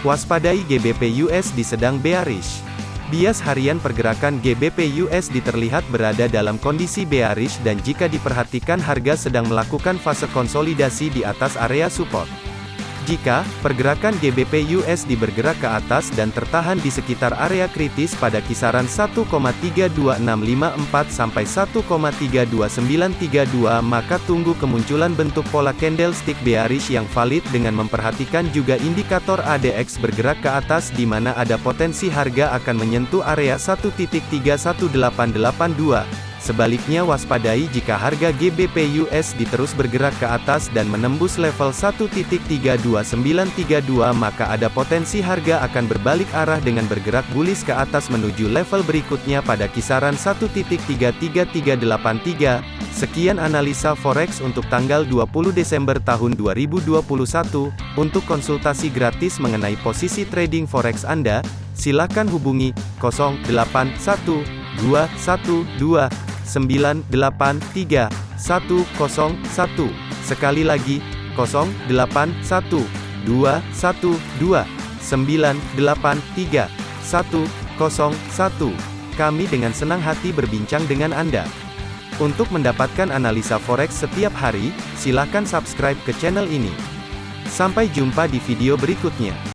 Waspadai GBP USD sedang bearish. Bias harian pergerakan GBP USD terlihat berada dalam kondisi bearish dan jika diperhatikan harga sedang melakukan fase konsolidasi di atas area support. Jika pergerakan GBP USD bergerak ke atas dan tertahan di sekitar area kritis pada kisaran 1,32654 sampai 1,32932 maka tunggu kemunculan bentuk pola candlestick bearish yang valid dengan memperhatikan juga indikator ADX bergerak ke atas di mana ada potensi harga akan menyentuh area 1.31882 Sebaliknya waspadai jika harga GBP USD terus bergerak ke atas dan menembus level 1.32932 maka ada potensi harga akan berbalik arah dengan bergerak bullish ke atas menuju level berikutnya pada kisaran 1.33383. Sekian analisa forex untuk tanggal 20 Desember tahun 2021. Untuk konsultasi gratis mengenai posisi trading forex Anda, silakan hubungi 081212 983 101. Sekali lagi, 081 212 983 101. Kami dengan senang hati berbincang dengan Anda. Untuk mendapatkan analisa forex setiap hari, silakan subscribe ke channel ini. Sampai jumpa di video berikutnya.